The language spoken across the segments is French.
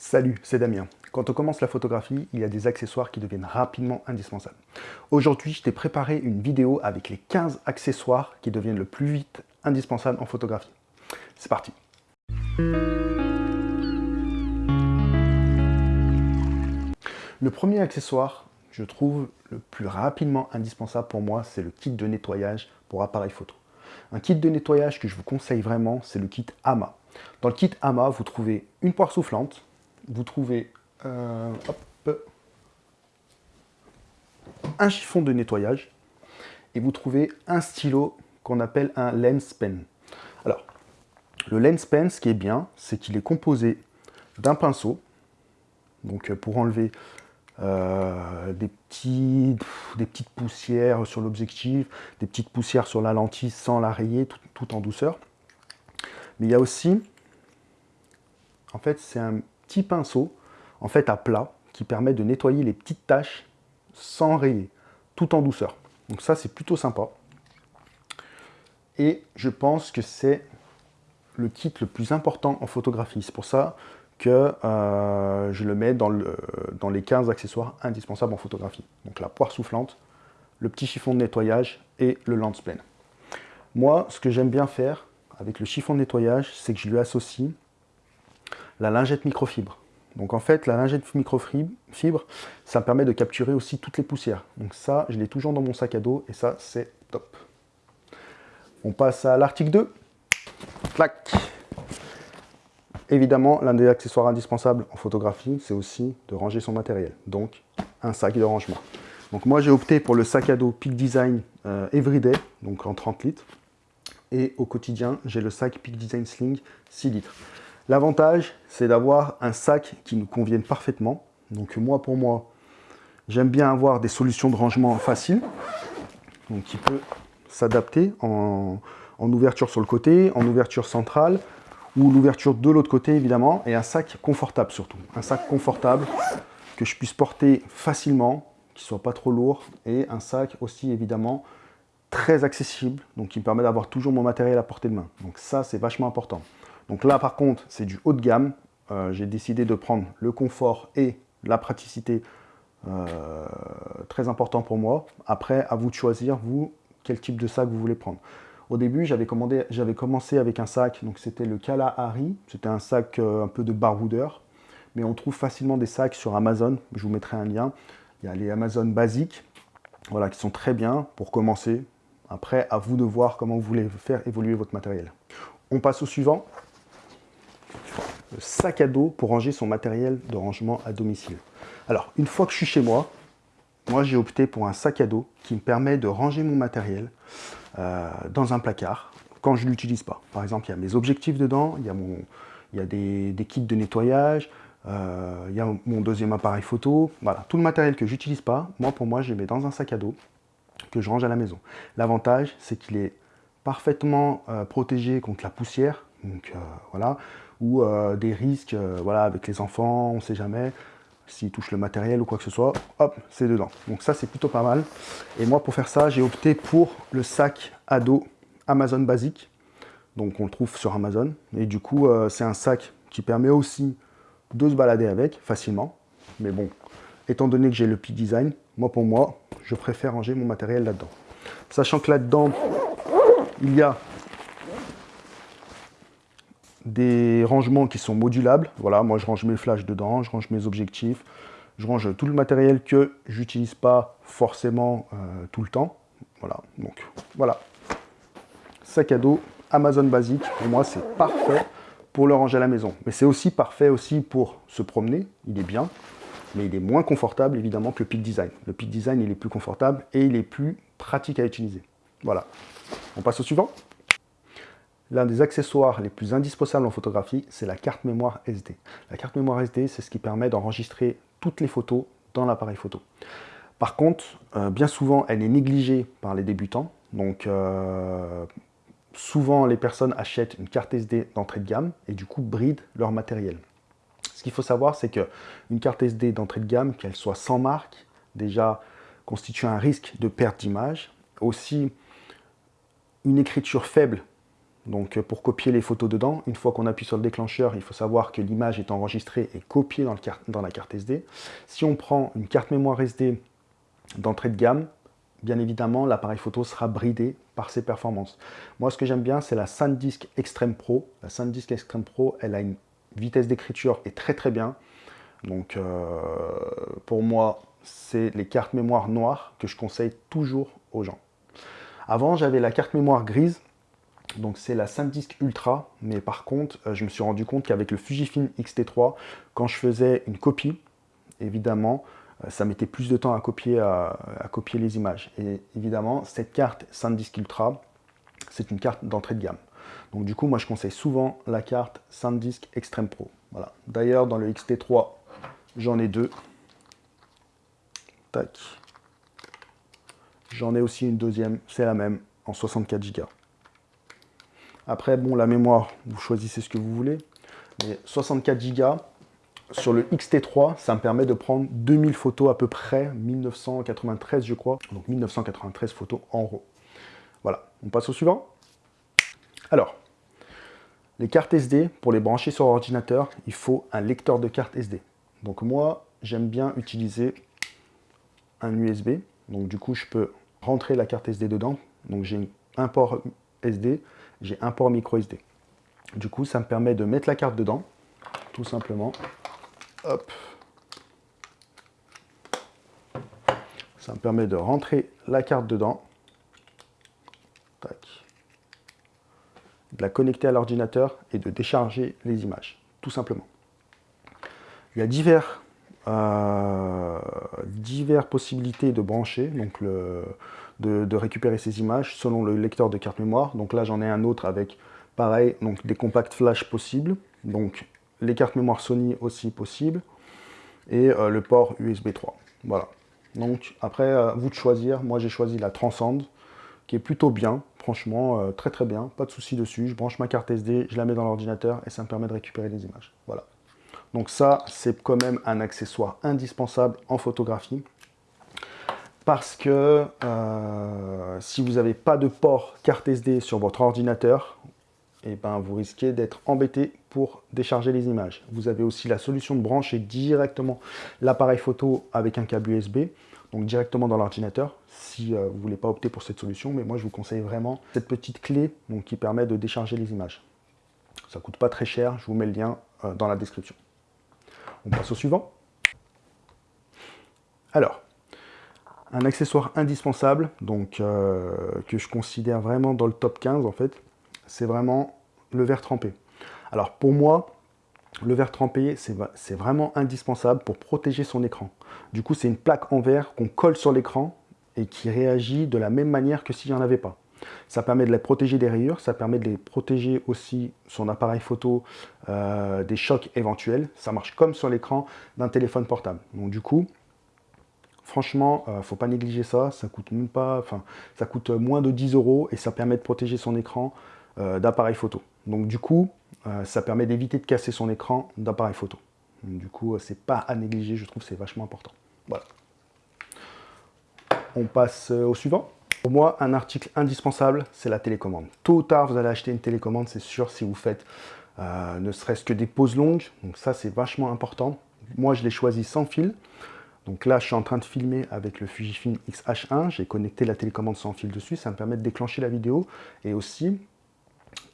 Salut, c'est Damien. Quand on commence la photographie, il y a des accessoires qui deviennent rapidement indispensables. Aujourd'hui, je t'ai préparé une vidéo avec les 15 accessoires qui deviennent le plus vite indispensables en photographie. C'est parti Le premier accessoire, je trouve le plus rapidement indispensable pour moi, c'est le kit de nettoyage pour appareil photo. Un kit de nettoyage que je vous conseille vraiment, c'est le kit AMA. Dans le kit AMA, vous trouvez une poire soufflante, vous trouvez euh, un chiffon de nettoyage et vous trouvez un stylo qu'on appelle un lens pen. Alors, le lens pen, ce qui est bien, c'est qu'il est composé d'un pinceau, donc euh, pour enlever euh, des, petits, des petites poussières sur l'objectif, des petites poussières sur la lentille sans la rayer, tout en douceur. Mais il y a aussi, en fait, c'est un petit pinceau, en fait à plat, qui permet de nettoyer les petites taches sans rayer, tout en douceur. Donc ça, c'est plutôt sympa. Et je pense que c'est le kit le plus important en photographie. C'est pour ça que euh, je le mets dans, le, dans les 15 accessoires indispensables en photographie. Donc la poire soufflante, le petit chiffon de nettoyage et le lens pen. Moi, ce que j'aime bien faire avec le chiffon de nettoyage, c'est que je lui associe la lingette microfibre. Donc en fait, la lingette microfibre, ça me permet de capturer aussi toutes les poussières. Donc ça, je l'ai toujours dans mon sac à dos et ça, c'est top. On passe à l'article 2. Clac Évidemment, l'un des accessoires indispensables en photographie, c'est aussi de ranger son matériel. Donc, un sac de rangement. Donc moi, j'ai opté pour le sac à dos Peak Design euh, Everyday, donc en 30 litres. Et au quotidien, j'ai le sac Peak Design Sling 6 litres. L'avantage, c'est d'avoir un sac qui nous convienne parfaitement. Donc moi, pour moi, j'aime bien avoir des solutions de rangement faciles. Qui peut s'adapter en, ouverture sur le côté, en ouverture centrale, ou l'ouverture de l'autre côté évidemment, et un sac confortable surtout. Un sac confortable que je puisse porter facilement, qui ne soit pas trop lourd, et un sac aussi évidemment très accessible, donc qui me permet d'avoir toujours mon matériel à portée de main. Donc ça, c'est vachement important. Donc là, par contre, c'est du haut de gamme. Euh, j'ai décidé de prendre le confort et la praticité euh, très important pour moi. Après, à vous de choisir, vous, quel type de sac vous voulez prendre. Au début, j'avais commencé avec un sac, donc c'était le Kalahari. C'était un sac euh, un peu de baroudeur, mais on trouve facilement des sacs sur Amazon. Je vous mettrai un lien. Il y a les Amazon basiques, voilà, qui sont très bien pour commencer. Après, à vous de voir comment vous voulez faire évoluer votre matériel. On passe au suivant le sac à dos pour ranger son matériel de rangement à domicile. Alors, une fois que je suis chez moi, moi j'ai opté pour un sac à dos qui me permet de ranger mon matériel euh, dans un placard quand je ne l'utilise pas. Par exemple, il y a mes objectifs dedans, il y a, des, kits de nettoyage, euh, il y a mon deuxième appareil photo, voilà, tout le matériel que j'utilise pas, moi pour moi je le mets dans un sac à dos que je range à la maison. L'avantage c'est qu'il est parfaitement euh, protégé contre la poussière, donc voilà, ou euh, des risques euh, voilà, avec les enfants, on ne sait jamais, s'ils touchent le matériel ou quoi que ce soit, hop, c'est dedans. Donc ça, c'est plutôt pas mal. Et moi, pour faire ça, j'ai opté pour le sac à dos Amazon basique. Donc on le trouve sur Amazon. Et du coup, euh, c'est un sac qui permet aussi de se balader avec facilement. Mais bon, étant donné que j'ai le Peak Design, moi pour moi, je préfère ranger mon matériel là-dedans. Sachant que là-dedans, il y a des rangements qui sont modulables. Voilà, moi je range mes flashs dedans, je range mes objectifs, je range tout le matériel que j'utilise pas forcément euh, tout le temps. Voilà, donc voilà. Sac à dos Amazon basique, pour moi c'est parfait pour le ranger à la maison. Mais c'est aussi parfait aussi pour se promener, il est bien, mais il est moins confortable évidemment que le Peak Design. Le Peak Design il est plus confortable et il est plus pratique à utiliser. Voilà. On passe au suivant L'un des accessoires les plus indispensables en photographie, c'est la carte mémoire SD. La carte mémoire SD, c'est ce qui permet d'enregistrer toutes les photos dans l'appareil photo. Par contre, euh, bien souvent, elle est négligée par les débutants. Donc, euh, souvent, les personnes achètent une carte SD d'entrée de gamme et du coup, brident leur matériel. Ce qu'il faut savoir, c'est qu'une carte SD d'entrée de gamme, qu'elle soit sans marque, déjà constitue un risque de perte d'image. Aussi, une écriture faible donc pour copier les photos dedans. Une fois qu'on appuie sur le déclencheur, il faut savoir que l'image est enregistrée et copiée dans, dans la carte SD. Si on prend une carte mémoire SD d'entrée de gamme, bien évidemment, l'appareil photo sera bridé par ses performances. Moi, ce que j'aime bien, c'est la SanDisk Extreme Pro. La SanDisk Extreme Pro, elle a une vitesse d'écriture est très très bien. Donc, euh, pour moi, c'est les cartes mémoire noires que je conseille toujours aux gens. Avant, j'avais la carte mémoire grise. Donc, c'est la SanDisk Ultra. Mais par contre, euh, je me suis rendu compte qu'avec le Fujifilm X-T3, quand je faisais une copie, évidemment, euh, ça mettait plus de temps à copier, les images. Et évidemment, cette carte SanDisk Ultra, c'est une carte d'entrée de gamme. Donc du coup, moi je conseille souvent la carte SanDisk Extreme Pro. Voilà. D'ailleurs, dans le XT3, j'en ai deux. Tac. J'en ai aussi une deuxième, c'est la même, en 64 Go. Après, bon, la mémoire, vous choisissez ce que vous voulez. Mais 64 Go, sur le XT3, ça me permet de prendre 2000 photos à peu près, 1993 je crois, donc 1993 photos en RAW. Voilà, on passe au suivant. Alors, les cartes SD, pour les brancher sur ordinateur, il faut un lecteur de carte SD. Donc moi, j'aime bien utiliser un USB. Donc du coup, je peux rentrer la carte SD dedans. Donc j'ai un port SD, j'ai un port micro SD. Du coup, ça me permet de mettre la carte dedans, tout simplement. Hop. Ça me permet de rentrer la carte dedans. Tac. De la connecter à l'ordinateur et de décharger les images, tout simplement. Il y a divers, euh, diverses possibilités de brancher, donc le, de, récupérer ces images selon le lecteur de carte mémoire. Donc là, j'en ai un autre avec, pareil, donc des compacts flash possibles. Donc les cartes mémoire Sony aussi possibles, et euh, le port USB 3. Voilà. Donc après, euh, vous de choisir. Moi, j'ai choisi la Transcend, qui est plutôt bien, franchement, euh, très très bien, pas de souci dessus. Je branche ma carte SD, je la mets dans l'ordinateur, et ça me permet de récupérer les images. Voilà. Donc ça, c'est quand même un accessoire indispensable en photographie, parce que si vous n'avez pas de port carte SD sur votre ordinateur, et eh ben, vous risquez d'être embêté pour décharger les images. Vous avez aussi la solution de brancher directement l'appareil photo avec un câble USB, donc directement dans l'ordinateur, si euh, vous ne voulez pas opter pour cette solution, mais moi je vous conseille vraiment cette petite clé donc, qui permet de décharger les images. Ça ne coûte pas très cher, je vous mets le lien euh, dans la description. On passe au suivant. Alors, un accessoire indispensable, donc euh, que je considère vraiment dans le top 15 en fait, c'est vraiment le verre trempé. Alors pour moi, le verre trempé, c'est vraiment indispensable pour protéger son écran. Du coup, c'est une plaque en verre qu'on colle sur l'écran et qui réagit de la même manière que s'il n'y en avait pas. Ça permet de les protéger des rayures, ça permet de les protéger aussi son appareil photo euh, des chocs éventuels. Ça marche comme sur l'écran d'un téléphone portable. Donc du coup, franchement, ne euh, faut pas négliger ça. Ça coûte enfin, ça coûte moins de 10 euros et ça permet de protéger son écran euh, d'appareil photo. Donc du coup, euh, ça permet d'éviter de casser son écran d'appareil photo. du coup, euh, c'est pas à négliger, je trouve c'est vachement important. Voilà. On passe au suivant. Pour moi, un article indispensable, c'est la télécommande. Tôt ou tard, vous allez acheter une télécommande, c'est sûr, si vous faites ne serait-ce que des pauses longues. Donc ça, c'est vachement important. Moi, je l'ai choisi sans fil. Donc là, je suis en train de filmer avec le Fujifilm X-H1. J'ai connecté la télécommande sans fil dessus. Ça me permet de déclencher la vidéo et aussi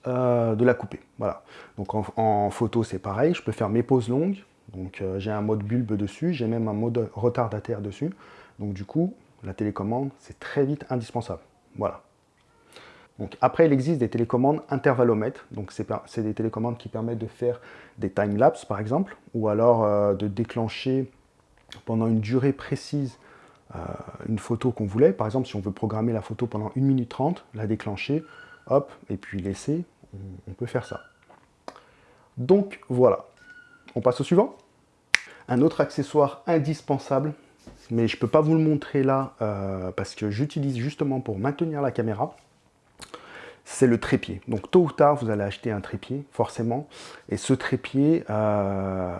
euh, de la couper. Voilà. Donc en, photo, c'est pareil. Je peux faire mes pauses longues. Donc euh, j'ai un mode bulbe dessus. J'ai même un mode retardataire dessus. Donc du coup, la télécommande, c'est très vite indispensable. Voilà. Donc après, il existe des télécommandes intervallomètres. Donc c'est des télécommandes qui permettent de faire des time-lapse, par exemple, ou alors euh, de déclencher pendant une durée précise une photo qu'on voulait. Par exemple, si on veut programmer la photo pendant 1 minute 30, la déclencher, hop, et puis laisser, on peut faire ça. Donc voilà, on passe au suivant. Un autre accessoire indispensable, mais je ne peux pas vous le montrer là euh, parce que j'utilise justement pour maintenir la caméra, c'est le trépied. Donc tôt ou tard, vous allez acheter un trépied, forcément. Et ce trépied, euh,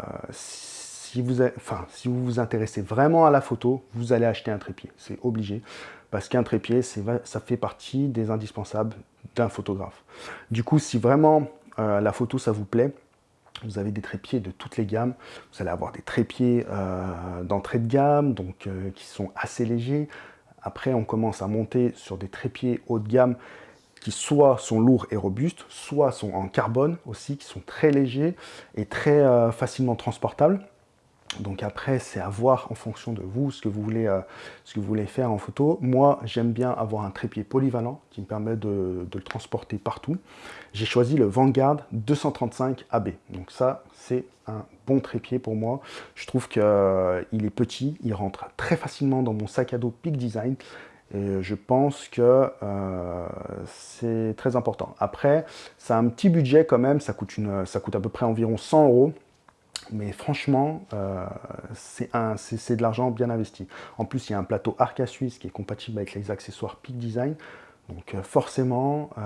si, vous enfin, si vous vous intéressez vraiment à la photo, vous allez acheter un trépied. C'est obligé. Parce qu'un trépied, ça fait partie des indispensables d'un photographe. Du coup, si vraiment euh, la photo, ça vous plaît, vous avez des trépieds de toutes les gammes. Vous allez avoir des trépieds euh, d'entrée de gamme, donc euh, qui sont assez légers. Après, on commence à monter sur des trépieds haut de gamme qui soit sont lourds et robustes, soit sont en carbone aussi, qui sont très légers et très facilement transportables. Donc après, c'est à voir en fonction de vous, ce que vous voulez, euh, ce que vous voulez faire en photo. Moi, j'aime bien avoir un trépied polyvalent qui me permet de, le transporter partout. J'ai choisi le Vanguard 235 AB. Donc ça, c'est un bon trépied pour moi. Je trouve qu'il euh, est petit, il rentre très facilement dans mon sac à dos Peak Design. Et je pense que euh, c'est très important. Après, ça a un petit budget quand même, ça coûte, ça coûte à peu près environ 100 euros. Mais franchement, euh, c'est de l'argent bien investi. En plus, il y a un plateau Arca Suisse qui est compatible avec les accessoires Peak Design. Donc euh, forcément, euh,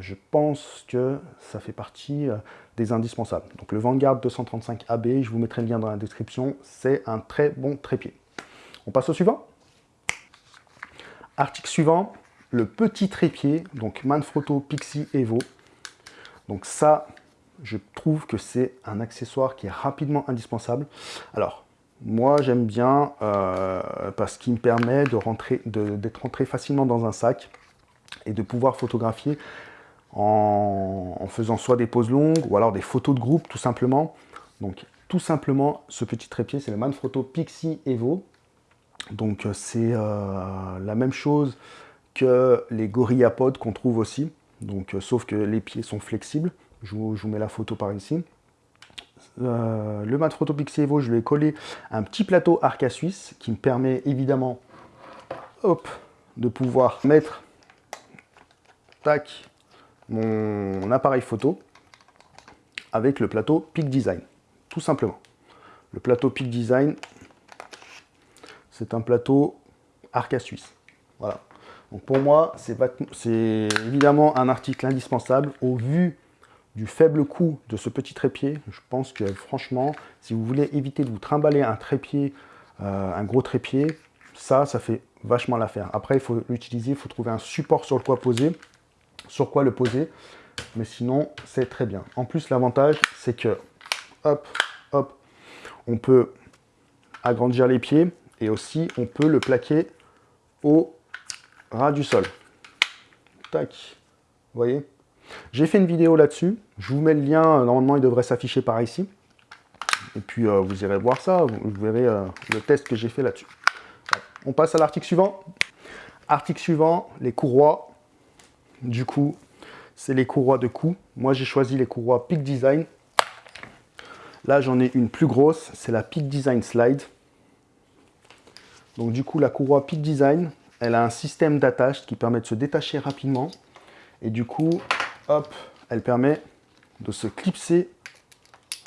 je pense que ça fait partie des indispensables. Donc le Vanguard 235 AB, je vous mettrai le lien dans la description, c'est un très bon trépied. On passe au suivant Article suivant, le petit trépied, donc Manfrotto Pixie Evo. Donc ça, je trouve que c'est un accessoire qui est rapidement indispensable. Alors, moi j'aime bien euh, parce qu'il me permet d'être rentré, rentré facilement dans un sac et de pouvoir photographier en, faisant soit des poses longues ou alors des photos de groupe tout simplement. Donc tout simplement, ce petit trépied, c'est le Manfrotto Pixie Evo. Donc c'est euh, la même chose que les GorillaPod qu'on trouve aussi. Donc, euh, sauf que les pieds sont flexibles. Je vous, mets la photo par ici. Euh, le mat photo Pixie Evo, je vais coller un petit plateau Arca Suisse qui me permet évidemment hop, de pouvoir mettre tac, mon appareil photo avec le plateau Peak Design, tout simplement. Le plateau Peak Design, c'est un plateau Arca Suisse. Voilà. Donc pour moi, c'est évidemment un article indispensable au vu du faible coût de ce petit trépied, je pense que franchement, si vous voulez éviter de vous trimballer un trépied, euh, un gros trépied, ça, ça fait vachement l'affaire. Après, il faut l'utiliser, il faut trouver un support sur le quoi poser, sur quoi le poser, mais sinon, c'est très bien. En plus, l'avantage, c'est que, hop, hop, on peut agrandir les pieds, et aussi, on peut le plaquer au ras du sol. Tac, voyez? J'ai fait une vidéo là-dessus. Je vous mets le lien. Normalement, il devrait s'afficher par ici. Et puis, euh, vous irez voir ça. Vous, verrez euh, le test que j'ai fait là-dessus. On passe à l'article suivant. Article suivant, les courroies. Du coup, c'est les courroies de cou. Moi, j'ai choisi les courroies Peak Design. Là, j'en ai une plus grosse. C'est la Peak Design Slide. Donc, du coup, la courroie Peak Design, elle a un système d'attache qui permet de se détacher rapidement. Et du coup, hop, elle permet de se clipser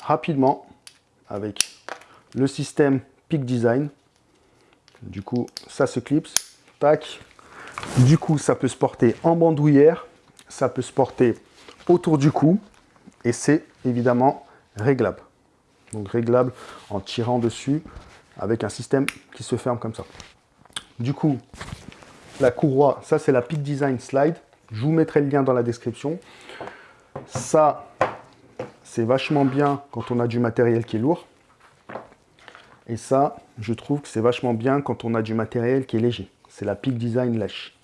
rapidement avec le système Peak Design. Du coup, ça se clipse, tac. Du coup, ça peut se porter en bandoulière, ça peut se porter autour du cou, et c'est évidemment réglable. Donc réglable en tirant dessus avec un système qui se ferme comme ça. Du coup, la courroie, ça c'est la Peak Design Slide. Je vous mettrai le lien dans la description. Ça, c'est vachement bien quand on a du matériel qui est lourd. Et ça, je trouve que c'est vachement bien quand on a du matériel qui est léger. C'est la Peak Design Lèche.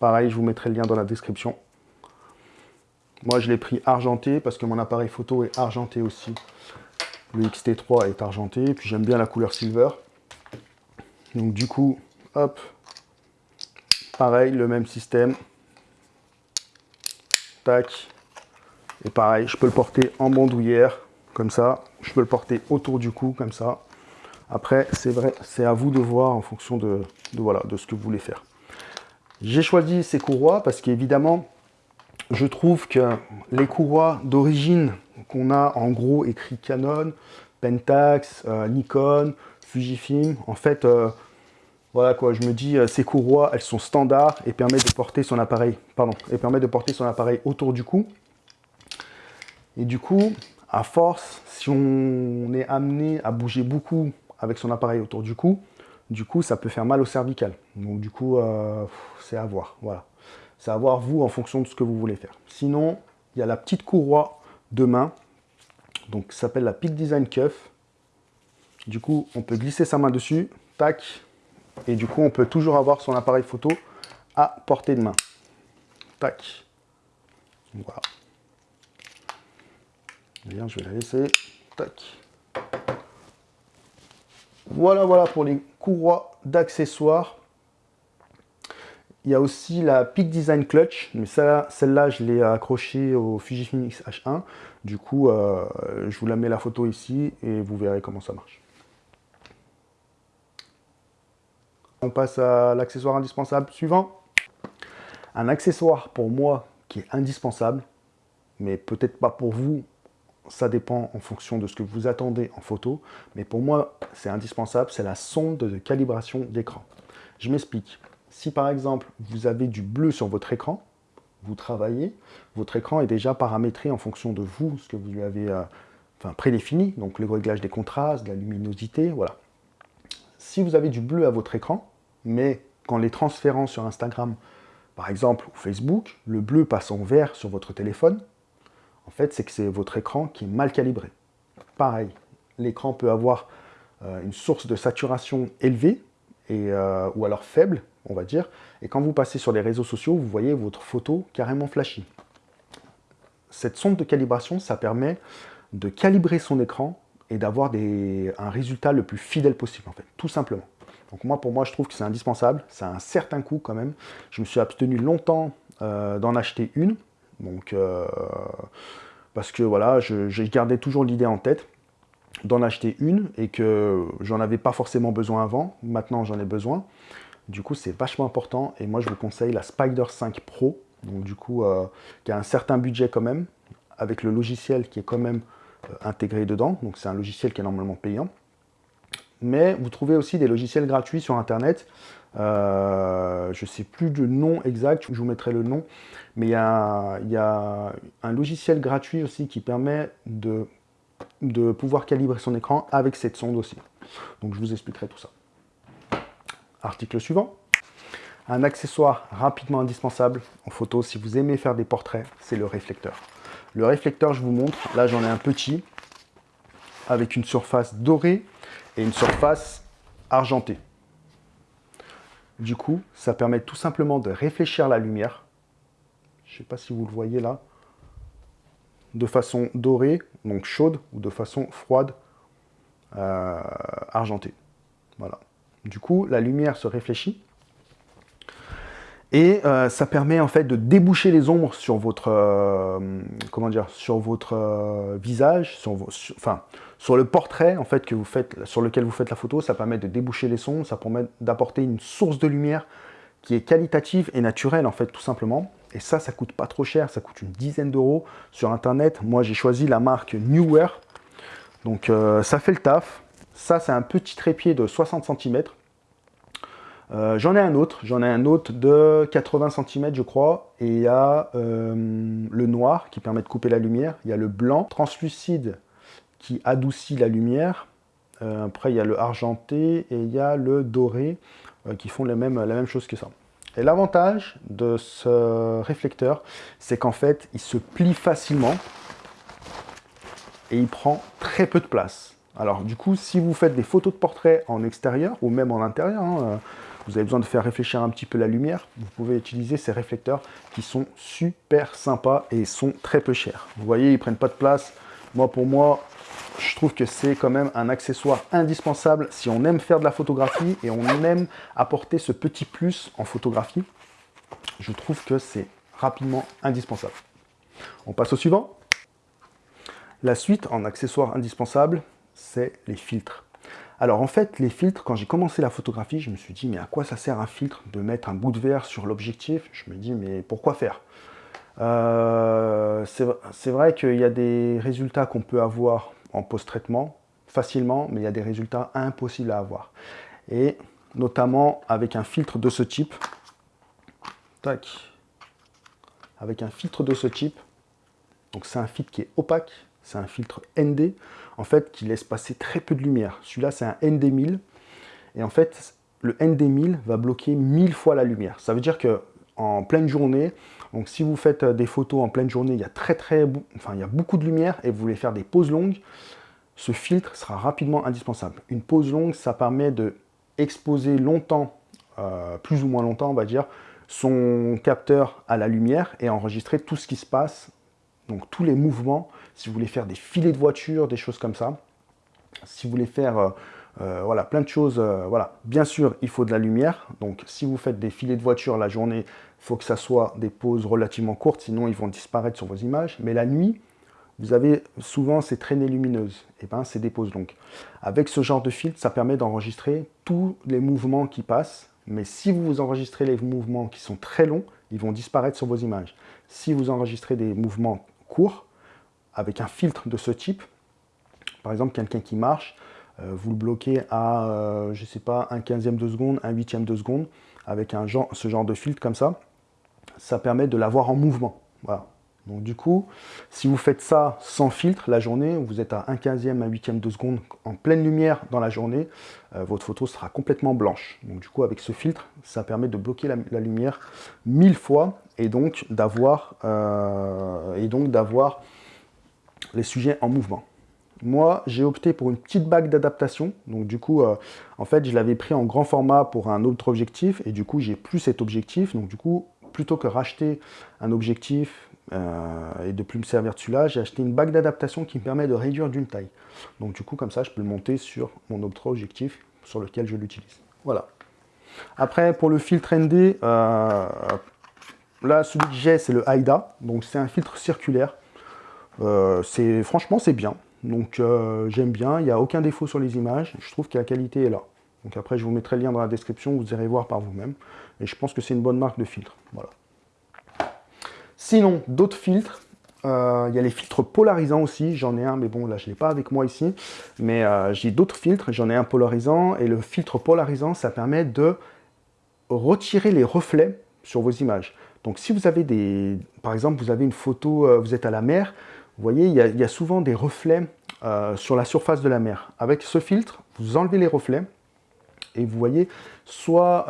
Pareil, je vous mettrai le lien dans la description. Moi, je l'ai pris argenté parce que mon appareil photo est argenté aussi. Le XT3 est argenté. Puis, j'aime bien la couleur silver. Donc, du coup, hop. Pareil, le même système. Et pareil, je peux le porter en bandoulière, comme ça. Je peux le porter autour du cou, comme ça. Après, c'est vrai, c'est à vous de voir en fonction de, voilà, de ce que vous voulez faire. J'ai choisi ces courroies parce qu'évidemment, je trouve que les courroies d'origine qu'on a en gros écrit Canon, Pentax, euh, Nikon, Fujifilm, en fait, euh, voilà quoi, je me dis, euh, ces courroies, elles sont standards et permettent de porter son appareil, autour du cou. Et du coup, à force, si on est amené à bouger beaucoup avec son appareil autour du cou, du coup, ça peut faire mal au cervical. Donc du coup, euh, c'est à voir, voilà. C'est à voir vous en fonction de ce que vous voulez faire. Sinon, il y a la petite courroie de main, donc ça s'appelle la Peak Design Cuff. Du coup, on peut glisser sa main dessus, tac, et du coup, on peut toujours avoir son appareil photo à portée de main. Tac. Voilà. Bien, je vais la laisser. Tac. Voilà, voilà pour les courroies d'accessoires. Il y a aussi la Peak Design Clutch, mais celle-là, je l'ai accrochée au Fujifilm X-H1. Du coup, euh, je vous la mets la photo ici et vous verrez comment ça marche. On passe à l'accessoire indispensable suivant. Un accessoire pour moi qui est indispensable, mais peut-être pas pour vous, ça dépend en fonction de ce que vous attendez en photo, mais pour moi c'est indispensable, c'est la sonde de calibration d'écran. Je m'explique. Si par exemple vous avez du bleu sur votre écran, vous travaillez, votre écran est déjà paramétré en fonction de vous, ce que vous lui avez euh, prédéfini, donc le réglage des contrastes, de la luminosité, voilà. Si vous avez du bleu à votre écran, mais qu'en les transférant sur Instagram, par exemple, ou Facebook, le bleu passe en vert sur votre téléphone, en fait, c'est que c'est votre écran qui est mal calibré. Pareil, l'écran peut avoir euh, une source de saturation élevée, euh, ou alors faible, on va dire, et quand vous passez sur les réseaux sociaux, vous voyez votre photo carrément flashy. Cette sonde de calibration, ça permet de calibrer son écran et d'avoir un résultat le plus fidèle possible, en fait, tout simplement. Donc moi, pour moi, je trouve que c'est indispensable. Ça a un certain coût quand même. Je me suis abstenu longtemps euh, d'en acheter une. Donc, euh, parce que voilà, j'ai gardé toujours l'idée en tête d'en acheter une et que j'en avais pas forcément besoin avant. Maintenant, j'en ai besoin. Du coup, c'est vachement important. Et moi, je vous conseille la Spider 5 Pro. Donc, du coup, euh, qui a un certain budget quand même, avec le logiciel qui est quand même intégré dedans. Donc, c'est un logiciel qui est normalement payant mais vous trouvez aussi des logiciels gratuits sur Internet. Euh, je ne sais plus du nom exact, je vous mettrai le nom, mais il y a, un logiciel gratuit aussi qui permet de pouvoir calibrer son écran avec cette sonde aussi. Donc je vous expliquerai tout ça. Article suivant. Un accessoire rapidement indispensable en photo si vous aimez faire des portraits, c'est le réflecteur. Le réflecteur, je vous montre, là j'en ai un petit, avec une surface dorée et une surface argentée. Du coup, ça permet tout simplement de réfléchir la lumière. Je ne sais pas si vous le voyez là. De façon dorée, donc chaude, ou de façon froide, euh, argentée. Voilà. Du coup, la lumière se réfléchit et euh, ça permet en fait de déboucher les ombres sur votre, euh, comment dire, sur votre euh, visage, sur, enfin, sur le portrait en fait que vous faites, sur lequel vous faites la photo. Ça permet de déboucher les sons, ça permet d'apporter une source de lumière qui est qualitative et naturelle en fait tout simplement. Et ça, ça coûte pas trop cher, ça coûte une dizaine d'euros sur internet. Moi, j'ai choisi la marque Newer. Donc ça fait le taf. Ça, c'est un petit trépied de 60 cm euh, j'en ai un autre, j'en ai un autre de 80 cm je crois, et il y a euh, le noir qui permet de couper la lumière, il y a le blanc translucide qui adoucit la lumière, euh, après il y a le argenté et il y a le doré qui font la même chose que ça. Et l'avantage de ce réflecteur, c'est qu'en fait il se plie facilement et il prend très peu de place. Alors du coup, si vous faites des photos de portrait en extérieur ou même en intérieur, hein, vous avez besoin de faire réfléchir un petit peu la lumière, vous pouvez utiliser ces réflecteurs qui sont super sympas et sont très peu chers. Vous voyez, ils prennent pas de place. Moi, pour moi, je trouve que c'est quand même un accessoire indispensable si on aime faire de la photographie et on aime apporter ce petit plus en photographie. Je trouve que c'est rapidement indispensable. On passe au suivant. La suite en accessoire indispensable, c'est les filtres. Alors en fait, les filtres, quand j'ai commencé la photographie, je me suis dit, mais à quoi ça sert un filtre De mettre un bout de verre sur l'objectif? Je me dis, mais pourquoi faire? Euh, C'est vrai qu'il y a des résultats qu'on peut avoir en post-traitement facilement, mais il y a des résultats impossibles à avoir. Et notamment avec un filtre de ce type. Tac. Avec un filtre de ce type. Donc c'est un filtre qui est opaque, c'est un filtre ND en fait, qui laisse passer très peu de lumière. Celui-là, c'est un ND1000. Et en fait, le ND1000 va bloquer 1000 fois la lumière. Ça veut dire que en pleine journée. Donc si vous faites des photos en pleine journée, il y a très très, enfin il y a beaucoup de lumière et vous voulez faire des poses longues, ce filtre sera rapidement indispensable. Une pose longue, ça permet de exposer longtemps, euh, plus ou moins longtemps on va dire, son capteur à la lumière et enregistrer tout ce qui se passe, donc tous les mouvements, si vous voulez faire des filets de voiture, des choses comme ça, si vous voulez faire euh, euh, voilà, plein de choses, voilà. Bien sûr, il faut de la lumière, donc si vous faites des filets de voiture la journée, il faut que ça soit des poses relativement courtes, sinon ils vont disparaître sur vos images, mais la nuit, vous avez souvent ces traînées lumineuses, et ben c'est des poses longues. Avec ce genre de filtre, ça permet d'enregistrer tous les mouvements qui passent, mais si vous enregistrez les mouvements qui sont très longs, ils vont disparaître sur vos images. Si vous enregistrez des mouvements courts, avec un filtre de ce type, par exemple quelqu'un qui marche, euh, vous le bloquez à, euh, je sais pas, un quinzième de seconde, un huitième de seconde, avec un genre, ce genre de filtre comme ça, ça permet de l'avoir en mouvement. Voilà. Donc du coup, si vous faites ça sans filtre la journée, vous êtes à 1 quinzième, 1 huitième de seconde en pleine lumière dans la journée, euh, votre photo sera complètement blanche. Donc du coup, avec ce filtre, ça permet de bloquer la, lumière mille fois et donc d'avoir euh, les sujets en mouvement. Moi, j'ai opté pour une petite bague d'adaptation. Donc du coup, euh, en fait, je l'avais pris en grand format pour un autre objectif et du coup, j'ai plus cet objectif. Donc du coup, plutôt que racheter un objectif euh, et de plus me servir de celui-là, j'ai acheté une bague d'adaptation qui me permet de réduire d'une taille. Donc du coup, comme ça, je peux le monter sur mon autre objectif sur lequel je l'utilise. Voilà. Après, pour le filtre ND, euh, là, celui que j'ai, c'est le AIDA. Donc c'est un filtre circulaire. Euh, franchement, c'est bien. Donc j'aime bien, il n'y a aucun défaut sur les images. Je trouve que la qualité est là. Donc après, je vous mettrai le lien dans la description, vous irez voir par vous-même. Et je pense que c'est une bonne marque de filtre. Voilà. Sinon, d'autres filtres. Euh, il y a les filtres polarisants aussi, j'en ai un, mais bon, là, je ne l'ai pas avec moi ici. Mais euh, j'ai d'autres filtres, j'en ai un polarisant. Et le filtre polarisant, ça permet de retirer les reflets sur vos images. Donc, si vous avez des... Par exemple, vous avez une photo, euh, vous êtes à la mer, vous voyez, il y a, souvent des reflets sur la surface de la mer. Avec ce filtre, vous enlevez les reflets et vous voyez, soit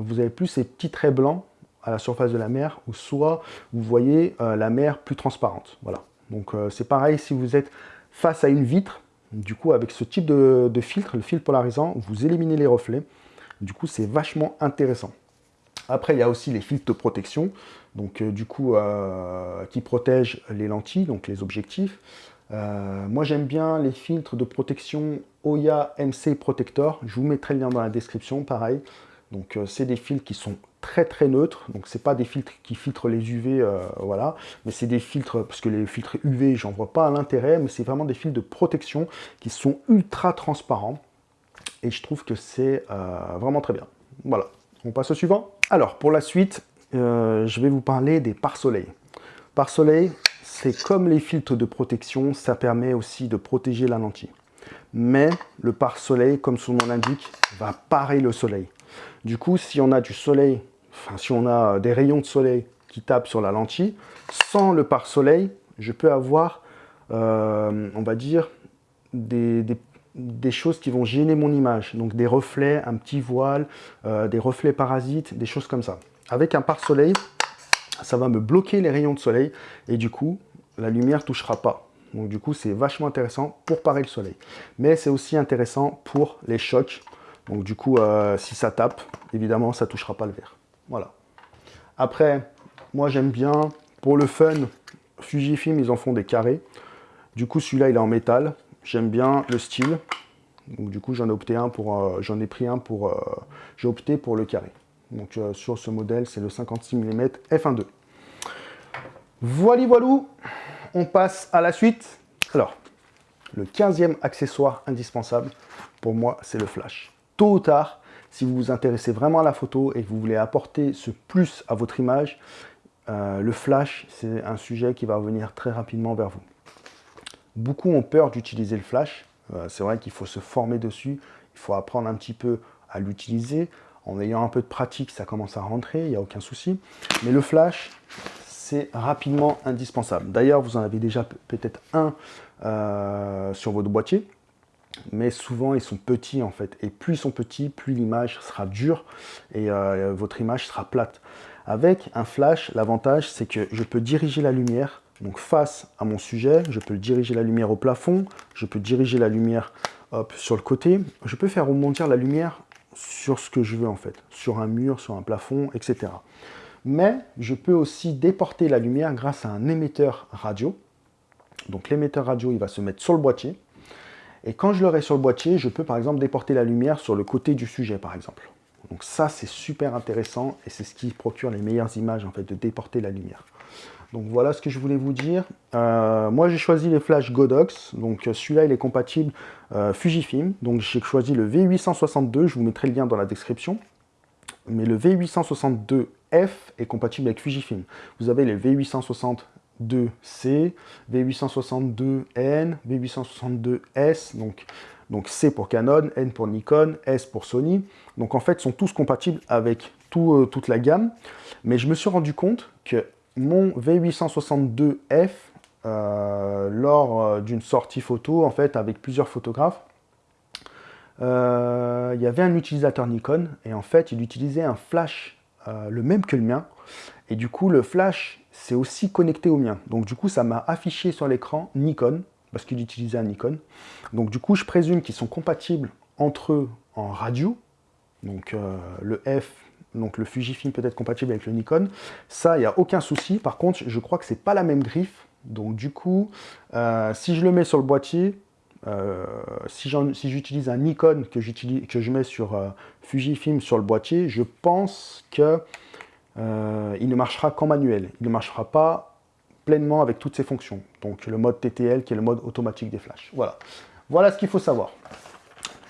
vous avez plus ces petits traits blancs à la surface de la mer, ou soit vous voyez euh, la mer plus transparente. Voilà. Donc euh, c'est pareil si vous êtes face à une vitre, du coup avec ce type de, filtre, le filtre polarisant, vous éliminez les reflets. Du coup c'est vachement intéressant. Après il y a aussi les filtres de protection, donc euh, du coup qui protègent les lentilles, donc les objectifs. moi j'aime bien les filtres de protection Oya MC Protector, je vous mettrai le lien dans la description, pareil. Donc c'est des filtres qui sont très très neutre, donc c'est pas des filtres qui filtrent les UV, euh, voilà, mais c'est des filtres, parce que les filtres UV, j'en vois pas l'intérêt, mais c'est vraiment des filtres de protection qui sont ultra transparents, et je trouve que c'est euh, vraiment très bien. Voilà, on passe au suivant. Alors, pour la suite, euh, je vais vous parler des pare-soleil. Pare-soleil, c'est comme les filtres de protection, ça permet aussi de protéger la lentille. Mais le pare-soleil, comme son nom l'indique, va parer le soleil. Du coup, si on a du soleil enfin, si on a des rayons de soleil qui tapent sur la lentille, sans le pare-soleil, je peux avoir, euh, on va dire, des, choses qui vont gêner mon image. Donc des reflets, un petit voile, euh, des reflets parasites, des choses comme ça. Avec un pare-soleil, ça va me bloquer les rayons de soleil et du coup, la lumière ne touchera pas. Donc du coup, c'est vachement intéressant pour parer le soleil. Mais c'est aussi intéressant pour les chocs. Donc du coup, euh, si ça tape, évidemment, ça touchera pas le verre. Voilà. Après, moi j'aime bien, pour le fun, Fujifilm, ils en font des carrés. Du coup, celui-là, il est en métal. J'aime bien le style. Donc, du coup, j'en ai opté un pour, euh, j'en ai pris un pour, euh, j'ai opté pour le carré. Donc, euh, sur ce modèle, c'est le 56 mm f1.2. Voilà, voilà. On passe à la suite. Alors, le 15e accessoire indispensable, pour moi, c'est le flash. Tôt ou tard, si vous vous intéressez vraiment à la photo et que vous voulez apporter ce plus à votre image, le flash, c'est un sujet qui va revenir très rapidement vers vous. Beaucoup ont peur d'utiliser le flash. Euh, c'est vrai qu'il faut se former dessus. Il faut apprendre un petit peu à l'utiliser. En ayant un peu de pratique, ça commence à rentrer, il n'y a aucun souci. Mais le flash, c'est rapidement indispensable. D'ailleurs, vous en avez déjà peut-être un euh, sur votre boîtier. mais souvent ils sont petits en fait. Et plus ils sont petits, plus l'image sera dure et euh, votre image sera plate. Avec un flash, l'avantage c'est que je peux diriger la lumière donc face à mon sujet, je peux diriger la lumière au plafond, je peux diriger la lumière sur le côté, je peux faire remonter la lumière sur ce que je veux en fait, sur un mur, sur un plafond, etc. Mais je peux aussi déporter la lumière grâce à un émetteur radio. Donc l'émetteur radio, il va se mettre sur le boîtier. Et quand je l'aurai sur le boîtier, je peux par exemple déporter la lumière sur le côté du sujet par exemple. Donc ça, c'est super intéressant et c'est ce qui procure les meilleures images en fait, de déporter la lumière. Donc voilà ce que je voulais vous dire. Euh, moi j'ai choisi les flash Godox, donc euh, celui-là il est compatible euh, Fujifilm, donc j'ai choisi le V862, je vous mettrai le lien dans la description. Mais le V862F est compatible avec Fujifilm. Vous avez les V862C, V862N, V862S, donc, donc C pour Canon, N pour Nikon, S pour Sony. Donc en fait, sont tous compatibles avec toute la gamme. Mais je me suis rendu compte que mon V862F, euh, lors euh, d'une sortie photo, en fait, avec plusieurs photographes, euh, il y avait un utilisateur Nikon, et en fait, il utilisait un flash le même que le mien, et du coup, le flash, c'est aussi connecté au mien. Donc du coup, ça m'a affiché sur l'écran Nikon, parce qu'il utilisait un Nikon. Donc du coup, je présume qu'ils sont compatibles entre eux en radio, donc le F donc le Fujifilm peut être compatible avec le Nikon. Ça, il n'y a aucun souci. Par contre, je crois que c'est pas la même griffe. Donc du coup, euh, si je le mets sur le boîtier, euh, si j'utilise un Nikon que, je mets sur euh, Fujifilm sur le boîtier, je pense que il ne marchera qu'en manuel. Il ne marchera pas pleinement avec toutes ses fonctions. Donc le mode TTL qui est le mode automatique des flashs. Voilà. Voilà ce qu'il faut savoir.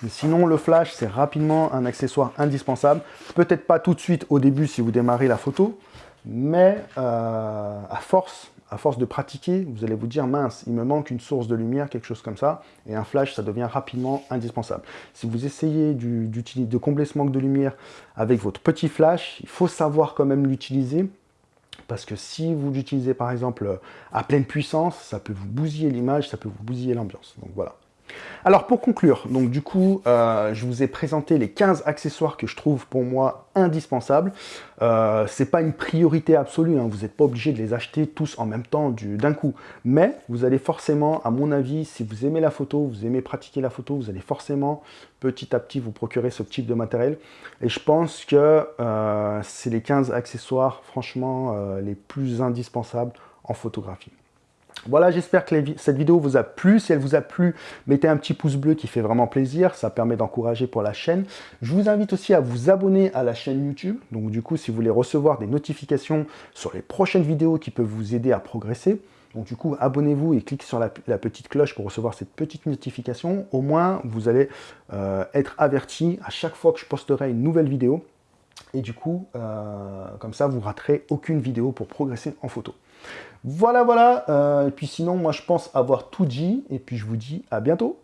Sinon, le flash, c'est rapidement un accessoire indispensable. Peut-être pas tout de suite au début si vous démarrez la photo, mais euh, à force, à force de pratiquer, vous allez vous dire, mince, il me manque une source de lumière, quelque chose comme ça, et un flash, ça devient rapidement indispensable. Si vous essayez de combler ce manque de lumière avec votre petit flash, il faut savoir quand même l'utiliser, parce que si vous l'utilisez par exemple à pleine puissance, ça peut vous bousiller l'image, ça peut vous bousiller l'ambiance. Donc voilà. Alors pour conclure, donc du coup, euh, je vous ai présenté les 15 accessoires que je trouve pour moi indispensables. Euh, Ce n'est pas une priorité absolue, hein. vous n'êtes pas obligé de les acheter tous en même temps d'un coup. Mais vous allez forcément, à mon avis, si vous aimez la photo, vous aimez pratiquer la photo, vous allez forcément petit à petit vous procurer ce type de matériel. Et je pense que euh, c'est les 15 accessoires franchement les plus indispensables en photographie. Voilà, j'espère que cette vidéo vous a plu. Si elle vous a plu, mettez un petit pouce bleu qui fait vraiment plaisir. Ça permet d'encourager pour la chaîne. Je vous invite aussi à vous abonner à la chaîne YouTube. Donc du coup, si vous voulez recevoir des notifications sur les prochaines vidéos qui peuvent vous aider à progresser, donc du coup, abonnez-vous et cliquez sur la, petite cloche pour recevoir cette petite notification. Au moins, vous allez euh, être averti à chaque fois que je posterai une nouvelle vidéo. Et du coup, euh, comme ça, vous raterez aucune vidéo pour progresser en photo. Voilà, voilà. Euh, et puis sinon, moi, je pense avoir tout dit. Et puis, je vous dis à bientôt.